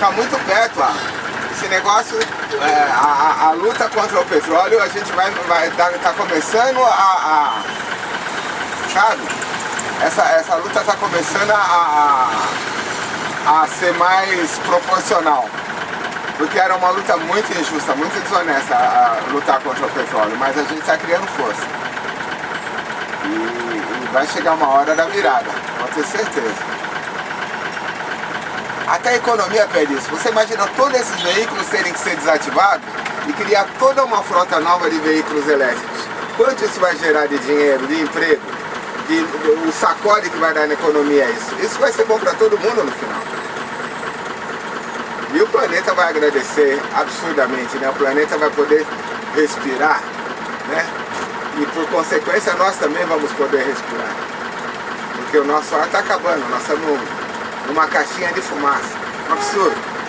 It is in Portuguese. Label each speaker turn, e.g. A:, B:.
A: tá muito perto lá. Esse negócio, é, a, a, luta contra o petróleo, a gente vai, vai tá, tá começando a, a, sabe? Essa, essa luta tá começando a, a, a ser mais proporcional. Porque era uma luta muito injusta, muito desonesta a, a lutar contra o petróleo, mas a gente está criando força. E, e vai chegar uma hora da virada, pode ter certeza. Até a economia pede isso. Você imagina todos esses veículos terem que ser desativados e criar toda uma frota nova de veículos elétricos. Quanto isso vai gerar de dinheiro, de emprego, de, de, o sacode que vai dar na economia é isso? Isso vai ser bom para todo mundo no final. E o planeta vai agradecer absurdamente, né? O planeta vai poder respirar, né? E por consequência nós também vamos poder respirar. Porque o nosso ar está acabando, nós estamos numa caixinha de fumaça. Um absurdo.